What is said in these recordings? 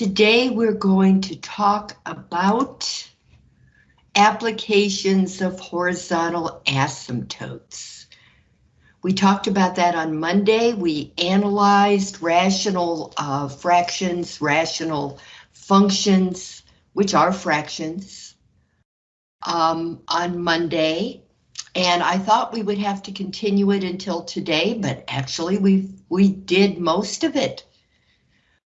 Today we're going to talk about applications of horizontal asymptotes. We talked about that on Monday. We analyzed rational uh, fractions, rational functions, which are fractions, um, on Monday. And I thought we would have to continue it until today, but actually we we did most of it.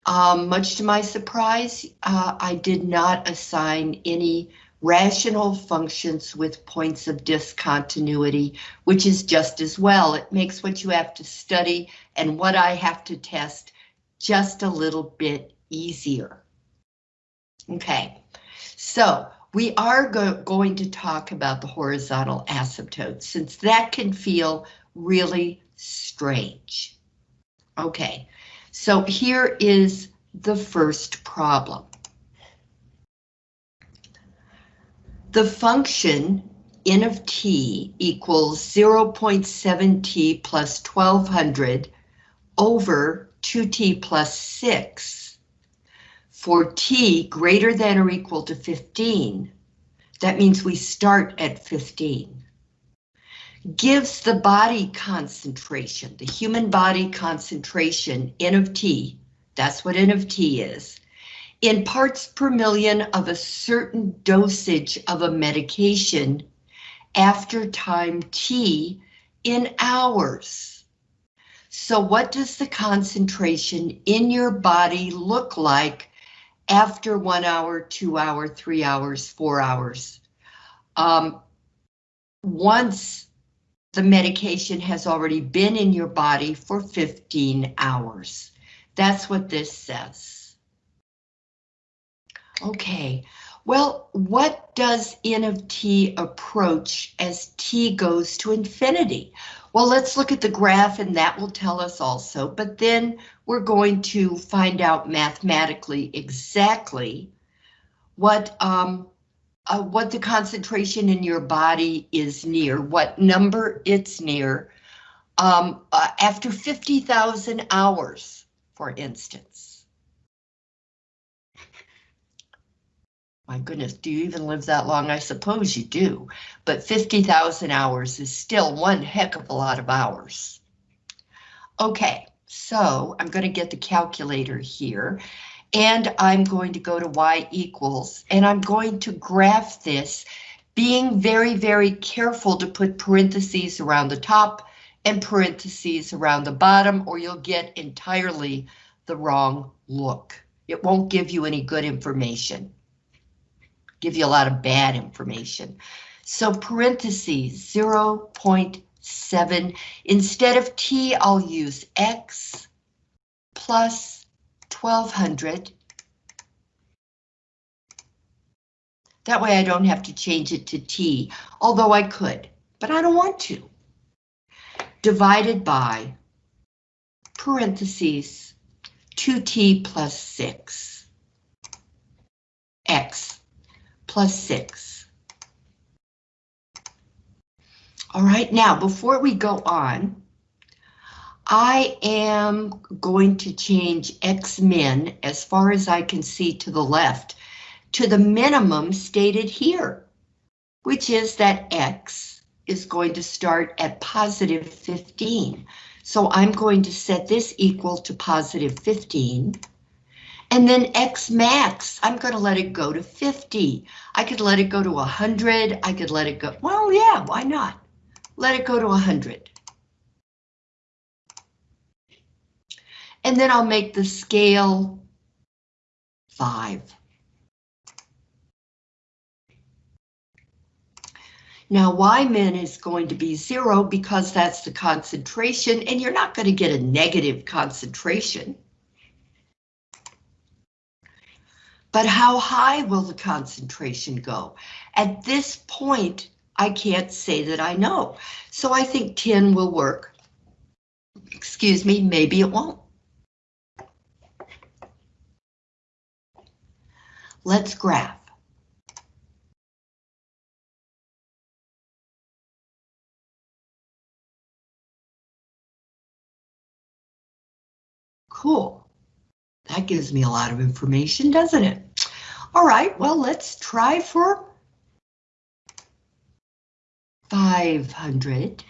Um, much to my surprise, uh, I did not assign any rational functions with points of discontinuity, which is just as well. It makes what you have to study and what I have to test just a little bit easier. Okay, so we are go going to talk about the horizontal asymptotes since that can feel really strange. Okay, so here is the first problem. The function n of t equals 0.7t plus 1200 over 2t plus 6 for t greater than or equal to 15. That means we start at 15 gives the body concentration, the human body concentration, N of T, that's what N of T is, in parts per million of a certain dosage of a medication after time T in hours. So what does the concentration in your body look like after one hour, two hour, three hours, four hours? Um, once the medication has already been in your body for 15 hours. That's what this says. Okay, well, what does N of T approach as T goes to infinity? Well, let's look at the graph and that will tell us also, but then we're going to find out mathematically exactly what um, uh, what the concentration in your body is near, what number it's near, um, uh, after 50,000 hours, for instance. My goodness, do you even live that long? I suppose you do, but 50,000 hours is still one heck of a lot of hours. Okay, so I'm going to get the calculator here and I'm going to go to y equals, and I'm going to graph this, being very, very careful to put parentheses around the top and parentheses around the bottom, or you'll get entirely the wrong look. It won't give you any good information. Give you a lot of bad information. So parentheses 0 0.7. Instead of t, I'll use x plus 1200. That way I don't have to change it to T, although I could, but I don't want to. Divided by parentheses 2t plus 6. x plus 6. All right, now before we go on, I am going to change X min as far as I can see to the left to the minimum stated here, which is that X is going to start at positive 15. So I'm going to set this equal to positive 15. And then X max, I'm going to let it go to 50. I could let it go to 100. I could let it go. Well, yeah, why not? Let it go to 100. And then I'll make the scale five. Now Y min is going to be zero because that's the concentration and you're not going to get a negative concentration. But how high will the concentration go? At this point, I can't say that I know. So I think 10 will work. Excuse me, maybe it won't. Let's graph. Cool. That gives me a lot of information, doesn't it? All right, well, let's try for 500.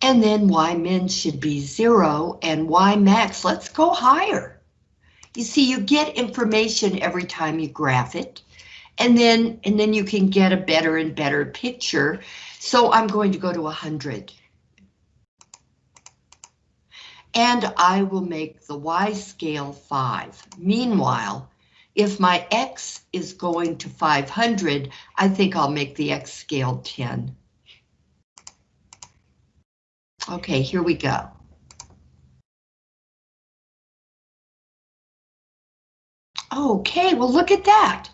And then Y min should be zero and Y max, let's go higher. You see, you get information every time you graph it. And then, and then you can get a better and better picture. So I'm going to go to 100. And I will make the Y scale 5. Meanwhile, if my X is going to 500, I think I'll make the X scale 10. Okay, here we go. Okay, well look at that.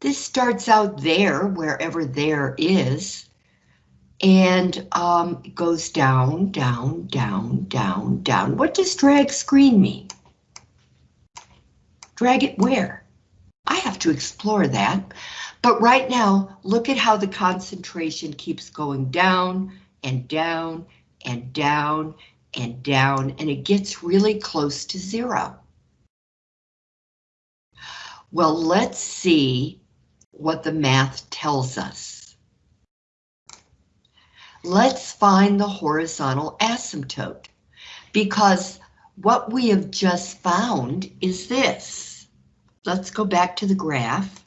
This starts out there, wherever there is, and um, goes down, down, down, down, down. What does drag screen mean? Drag it where? I have to explore that. But right now, look at how the concentration keeps going down and down and down and down, and it gets really close to zero. Well, let's see what the math tells us. Let's find the horizontal asymptote, because what we have just found is this. Let's go back to the graph.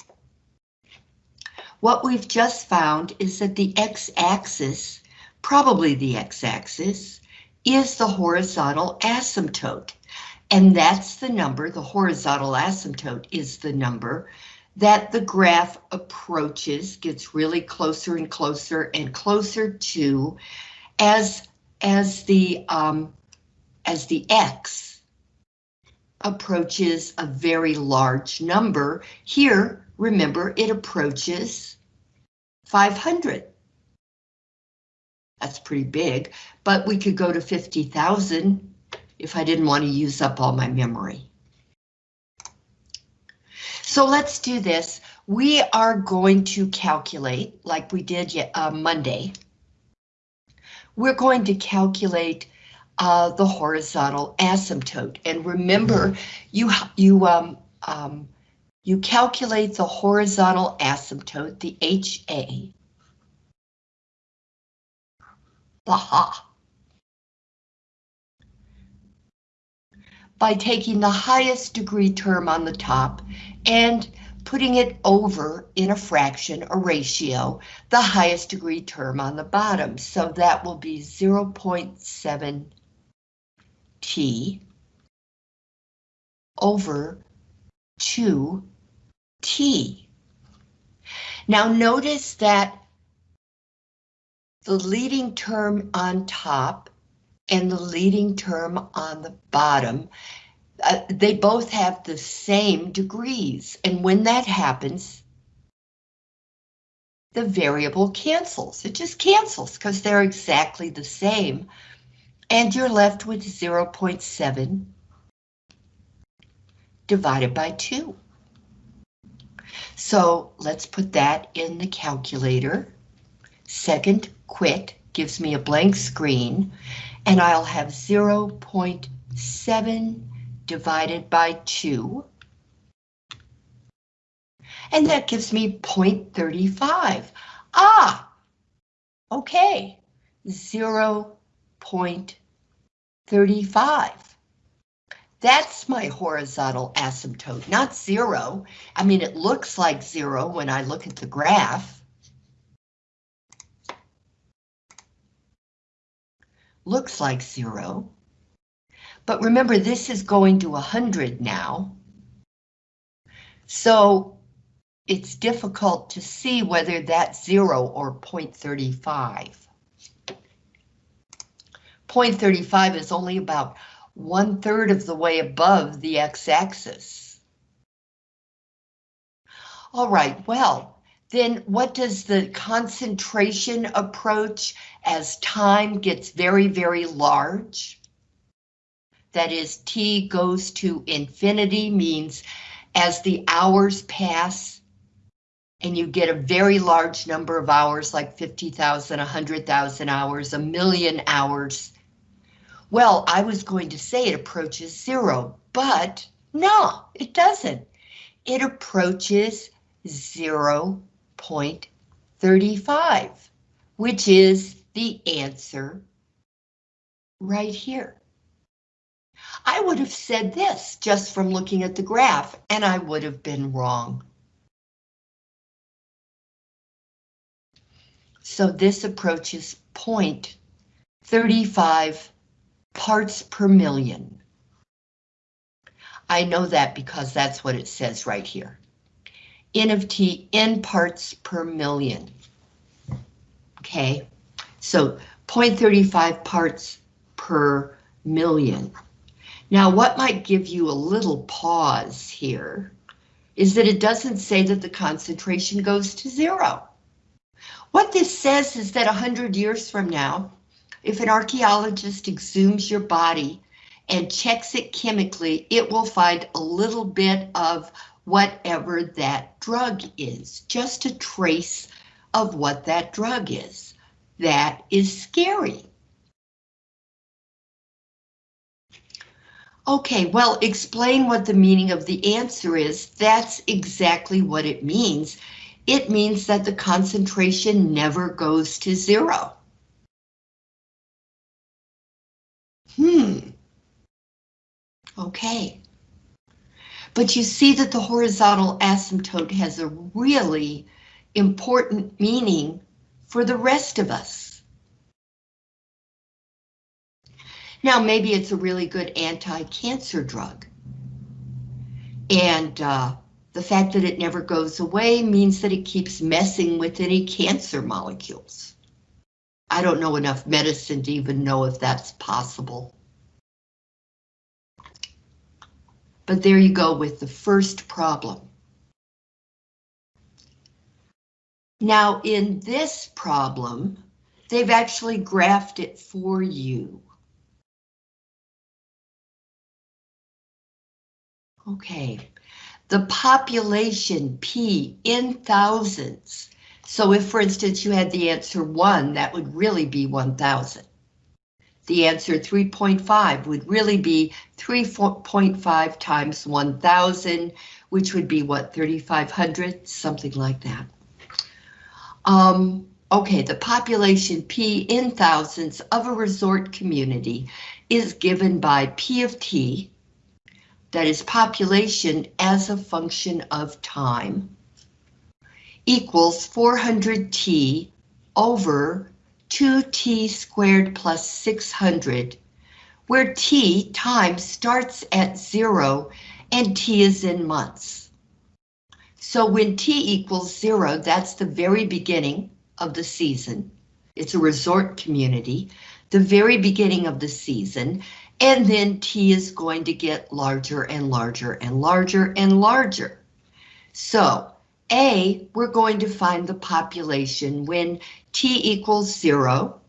What we've just found is that the x-axis, probably the x-axis, is the horizontal asymptote. And that's the number, the horizontal asymptote is the number that the graph approaches, gets really closer and closer and closer to as, as the um, as the X approaches a very large number. Here, remember, it approaches 500. That's pretty big, but we could go to 50,000 if I didn't want to use up all my memory. So let's do this. We are going to calculate, like we did uh, Monday. We're going to calculate uh, the horizontal asymptote. And remember, you you um, um, you calculate the horizontal asymptote, the HA. Aha. By taking the highest degree term on the top and putting it over in a fraction, a ratio, the highest degree term on the bottom. So that will be 0.7 t over 2t. Now notice that the leading term on top and the leading term on the bottom, uh, they both have the same degrees. And when that happens, the variable cancels. It just cancels because they're exactly the same and you're left with 0.7 divided by 2. So let's put that in the calculator. Second quit gives me a blank screen, and I'll have 0.7 divided by 2. And that gives me 0.35. Ah, okay, 0 35. That's my horizontal asymptote, not zero. I mean, it looks like zero when I look at the graph. Looks like zero. But remember, this is going to 100 now. So it's difficult to see whether that's zero or 0.35. 0.35 is only about one third of the way above the x-axis. All right, well, then what does the concentration approach as time gets very, very large? That is, t goes to infinity means as the hours pass, and you get a very large number of hours, like 50,000, 100,000 hours, a million hours, well, I was going to say it approaches zero, but no, it doesn't. It approaches 0.35, which is the answer right here. I would have said this just from looking at the graph, and I would have been wrong. So this approaches 0.35 parts per million. I know that because that's what it says right here. N of T in parts per million. Okay, so 0.35 parts per million. Now, what might give you a little pause here is that it doesn't say that the concentration goes to zero. What this says is that 100 years from now, if an archaeologist exhumes your body and checks it chemically, it will find a little bit of whatever that drug is, just a trace of what that drug is. That is scary. Okay, well, explain what the meaning of the answer is. That's exactly what it means. It means that the concentration never goes to zero. Hmm. Okay. But you see that the horizontal asymptote has a really important meaning for the rest of us. Now, maybe it's a really good anti-cancer drug. And uh, the fact that it never goes away means that it keeps messing with any cancer molecules. I don't know enough medicine to even know if that's possible. But there you go with the first problem. Now in this problem, they've actually graphed it for you. Okay, the population P in thousands so if, for instance, you had the answer 1, that would really be 1,000. The answer 3.5 would really be 3.5 times 1,000, which would be what, 3,500, something like that. Um, okay, the population P in thousands of a resort community is given by P of T, that is population as a function of time, equals 400t over 2t squared plus 600, where t time starts at zero and t is in months. So when t equals zero, that's the very beginning of the season. It's a resort community, the very beginning of the season, and then t is going to get larger and larger and larger and larger. So a, we're going to find the population when T equals zero,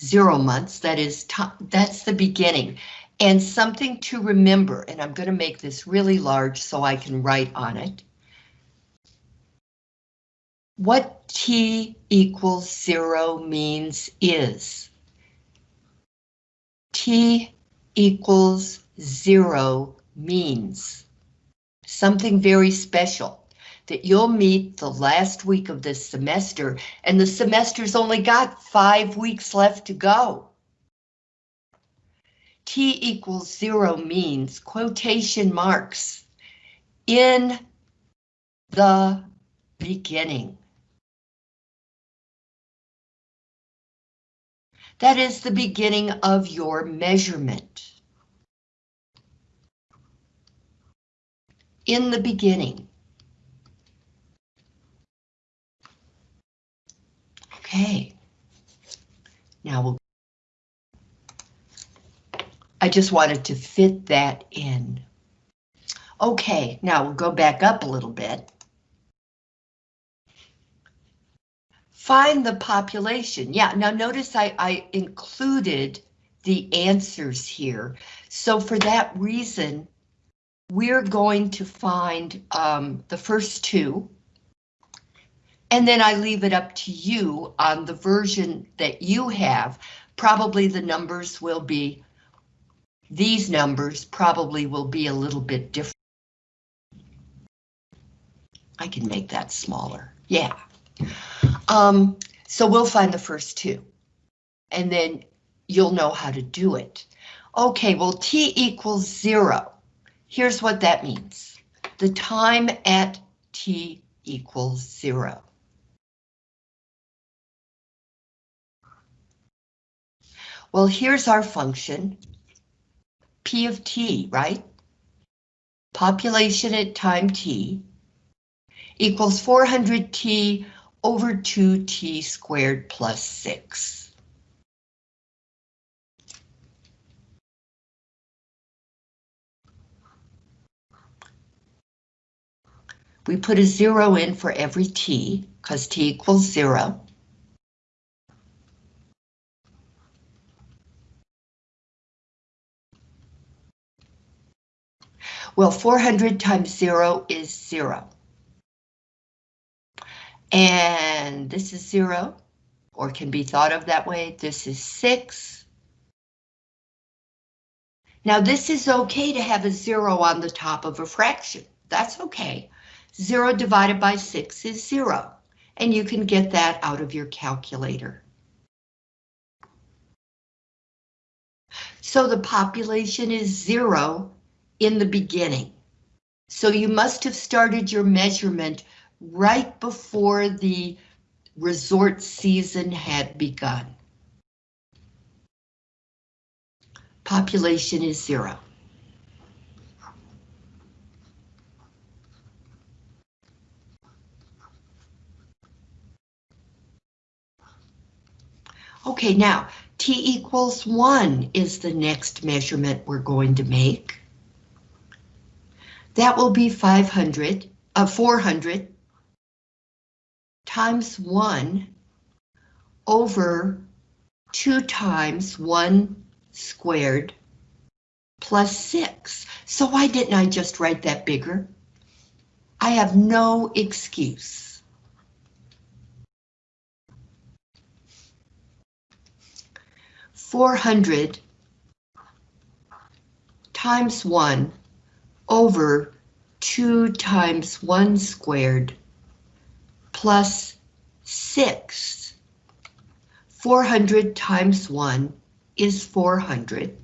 zero months, that is, that's the beginning. And something to remember, and I'm going to make this really large so I can write on it. What T equals zero means is T equals zero means something very special that you'll meet the last week of this semester, and the semester's only got five weeks left to go. T equals zero means quotation marks in the beginning. That is the beginning of your measurement. In the beginning. Okay. Now we'll. I just wanted to fit that in. Okay, now we'll go back up a little bit. Find the population. Yeah, now notice I, I included the answers here. So for that reason, we're going to find um, the first two, And then I leave it up to you on the version that you have. Probably the numbers will be, these numbers probably will be a little bit different. I can make that smaller, yeah. Um, so we'll find the first two. And then you'll know how to do it. Okay, well, t equals zero. Here's what that means. The time at t equals zero. Well, here's our function, p of t, right? Population at time t equals 400t over 2t squared plus 6. We put a zero in for every t, because t equals zero. Well, 400 times zero is zero. And this is zero, or can be thought of that way. This is six. Now this is okay to have a zero on the top of a fraction. That's okay. 0 divided by 6 is 0, and you can get that out of your calculator. So the population is 0 in the beginning. So you must have started your measurement right before the resort season had begun. Population is 0. Okay, now t equals 1 is the next measurement we're going to make. That will be 500, uh, 400 times 1 over 2 times 1 squared plus 6. So why didn't I just write that bigger? I have no excuse. 400 times 1 over 2 times 1 squared plus 6. 400 times 1 is 400.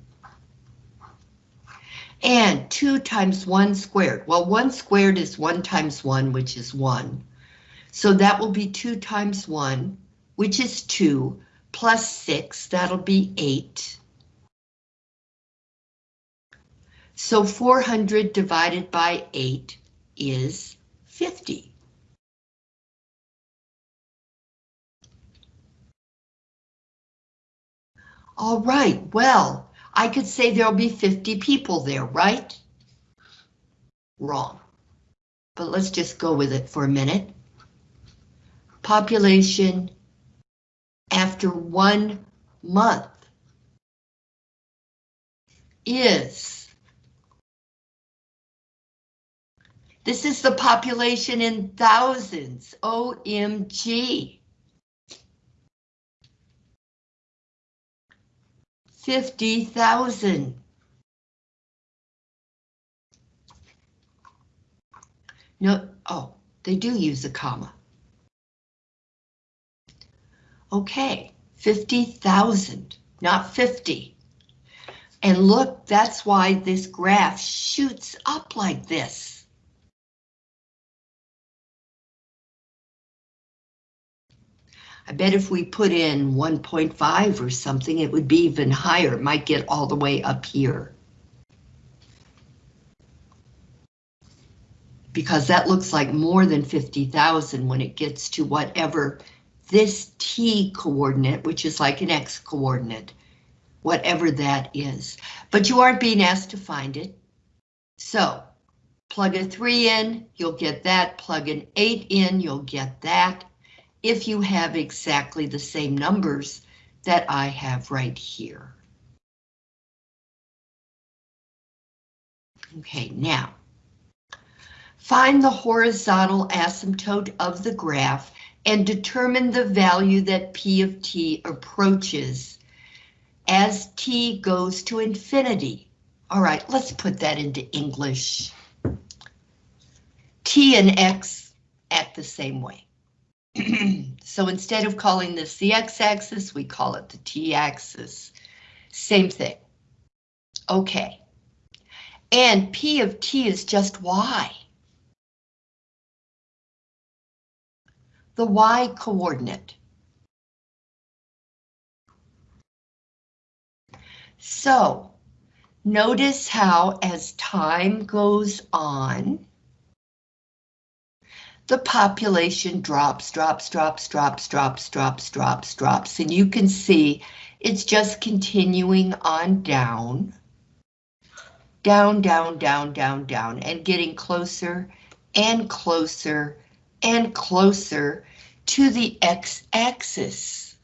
And 2 times 1 squared. Well, 1 squared is 1 times 1, which is 1. So that will be 2 times 1, which is 2, plus 6, that'll be 8. So 400 divided by 8 is 50. All right, well, I could say there'll be 50 people there, right? Wrong. But let's just go with it for a minute. Population after one month is This is the population in thousands. OMG. 50,000. No, oh, they do use a comma. Okay, 50,000, not 50. And look, that's why this graph shoots up like this. I bet if we put in 1.5 or something, it would be even higher. It might get all the way up here. Because that looks like more than 50,000 when it gets to whatever this T coordinate, which is like an X coordinate, whatever that is. But you aren't being asked to find it. So plug a three in, you'll get that. Plug an eight in, you'll get that. If you have exactly the same numbers that I have right here. Okay, now find the horizontal asymptote of the graph and determine the value that P of t approaches as t goes to infinity. All right, let's put that into English. t and x act the same way. so instead of calling this the x-axis, we call it the t-axis. Same thing. Okay. And P of t is just y. The y coordinate. So, notice how as time goes on, the population drops, drops, drops, drops, drops, drops, drops, drops, and you can see it's just continuing on down, down, down, down, down, down, and getting closer and closer and closer to the x-axis.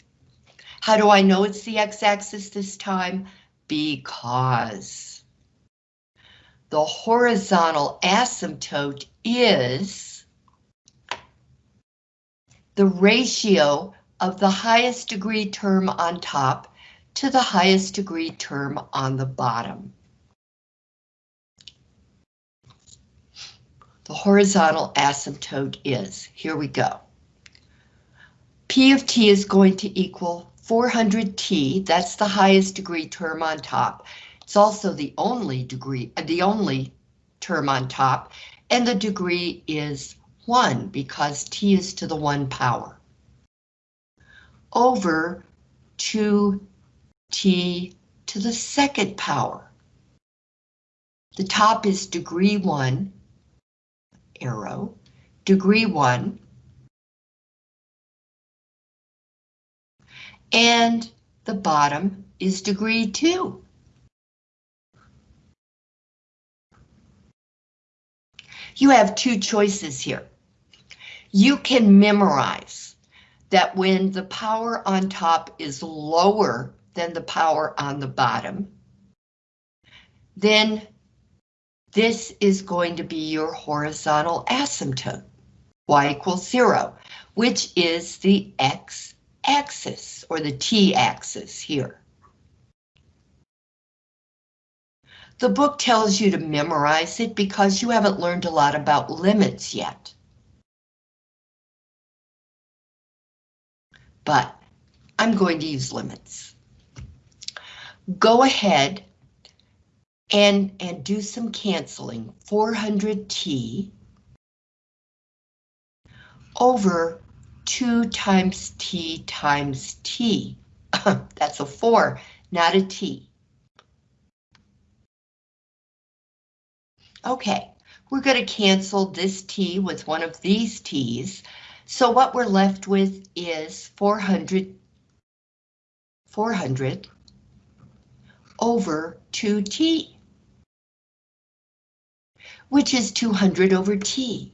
How do I know it's the x-axis this time? Because the horizontal asymptote is the ratio of the highest degree term on top to the highest degree term on the bottom. The horizontal asymptote is, here we go. P of t is going to equal 400t, that's the highest degree term on top. It's also the only degree, the only term on top, and the degree is 1 because t is to the 1 power. Over 2t to the second power. The top is degree 1, arrow, degree 1, and the bottom is degree 2. You have two choices here you can memorize that when the power on top is lower than the power on the bottom, then this is going to be your horizontal asymptote, y equals zero, which is the x-axis or the t-axis here. The book tells you to memorize it because you haven't learned a lot about limits yet. But I'm going to use limits. Go ahead and, and do some canceling. 400t over 2 times t times t. That's a 4, not a t. Okay, we're going to cancel this t with one of these t's. So what we're left with is 400, 400 over 2t, which is 200 over t.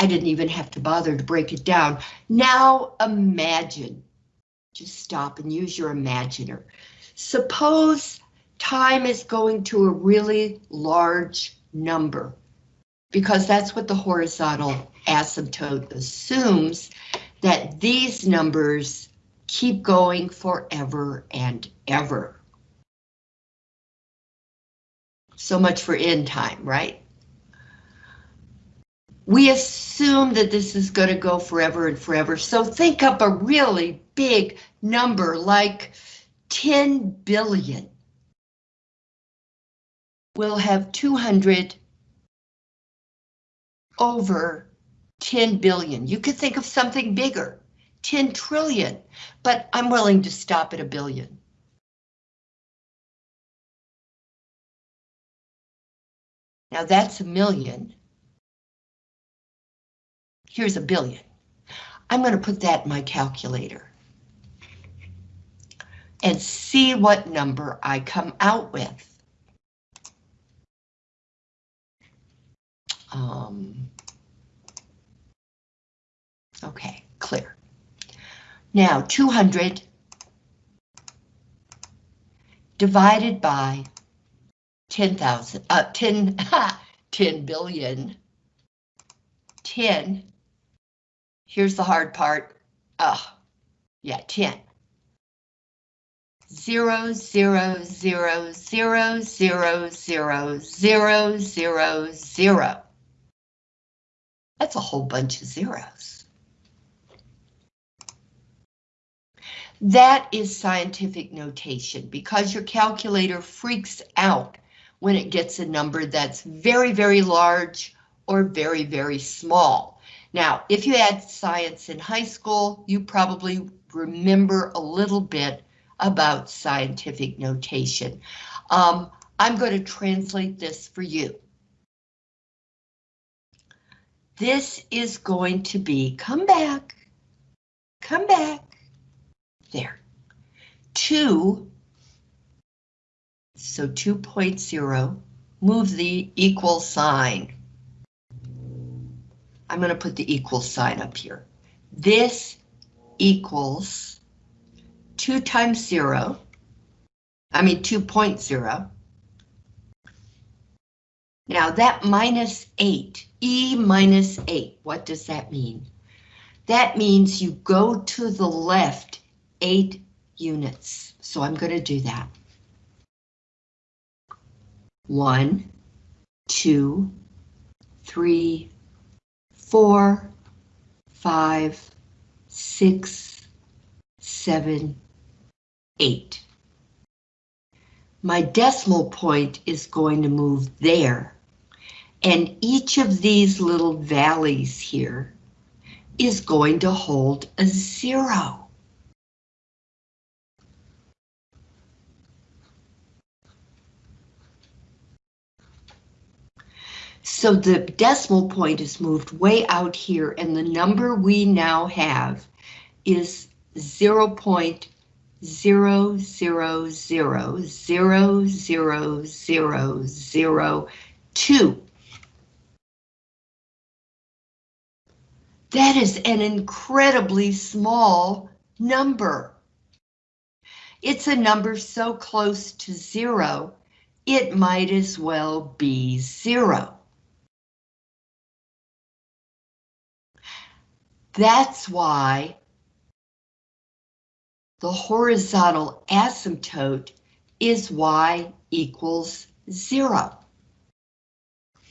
I didn't even have to bother to break it down. Now imagine, just stop and use your imaginer. Suppose time is going to a really large number because that's what the horizontal asymptote assumes that these numbers keep going forever and ever. So much for end time, right? We assume that this is going to go forever and forever, so think up a really big number like 10 billion we'll have 200 over 10 billion. You could think of something bigger, 10 trillion, but I'm willing to stop at a billion. Now that's a million. Here's a billion. I'm going to put that in my calculator and see what number I come out with. Um, okay, clear. Now 200 divided by 10,000, uh, 10, 10 billion. 10. Here's the hard part. Oh, yeah, 10. Zero, zero, zero, zero, zero, zero, zero, zero, zero. That's a whole bunch of zeros. That is scientific notation because your calculator freaks out when it gets a number that's very, very large or very, very small. Now, if you had science in high school, you probably remember a little bit about scientific notation. Um, I'm going to translate this for you. This is going to be, come back, come back, there. 2, so 2.0, move the equal sign. I'm going to put the equal sign up here. This equals 2 times 0, I mean 2.0. Now that minus 8, E minus 8, what does that mean? That means you go to the left 8 units. So I'm going to do that. One, two, three, four, five, six, seven, eight. My decimal point is going to move there. And each of these little valleys here is going to hold a zero. So the decimal point is moved way out here and the number we now have is 0 0.0000002. That is an incredibly small number. It's a number so close to zero, it might as well be zero. That's why the horizontal asymptote is y equals zero.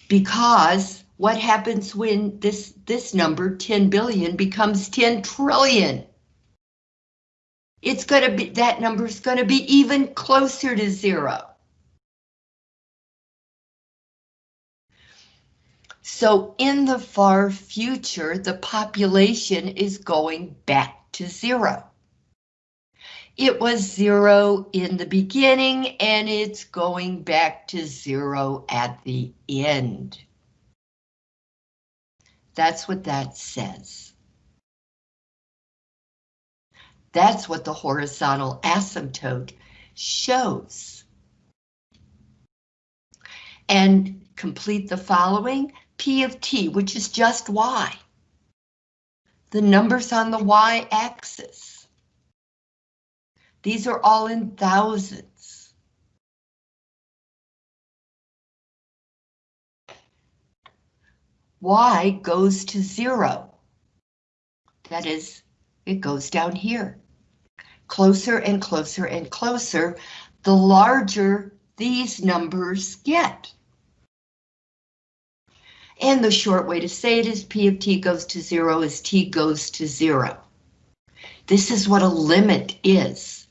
Because what happens when this, this number, 10 billion, becomes 10 trillion? It's going to be, that number is going to be even closer to zero. So in the far future, the population is going back to zero. It was zero in the beginning and it's going back to zero at the end. That's what that says. That's what the horizontal asymptote shows. And complete the following. P of t, which is just y. The numbers on the y-axis. These are all in thousands. Y goes to zero. That is, it goes down here. Closer and closer and closer, the larger these numbers get. And the short way to say it is P of t goes to zero as t goes to zero. This is what a limit is.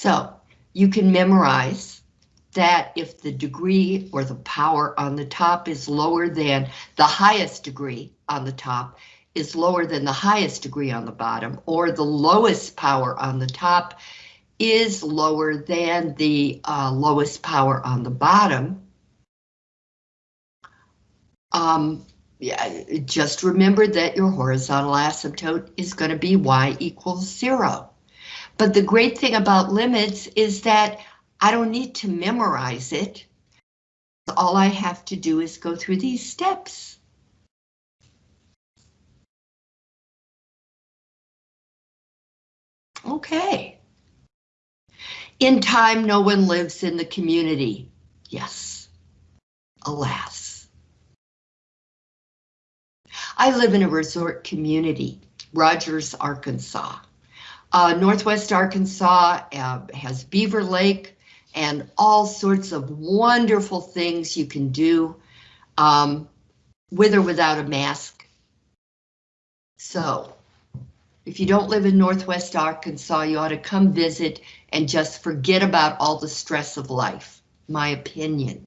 So you can memorize that if the degree or the power on the top is lower than the highest degree on the top, is lower than the highest degree on the bottom, or the lowest power on the top is lower than the uh, lowest power on the bottom. Um, yeah, just remember that your horizontal asymptote is going to be y equals zero. But the great thing about limits is that I don't need to memorize it. All I have to do is go through these steps. Okay. In time, no one lives in the community. Yes, alas. I live in a resort community, Rogers, Arkansas. Uh, Northwest Arkansas uh, has Beaver Lake and all sorts of wonderful things you can do um, with or without a mask. So, if you don't live in Northwest Arkansas, you ought to come visit and just forget about all the stress of life, my opinion.